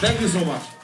Thank you so much.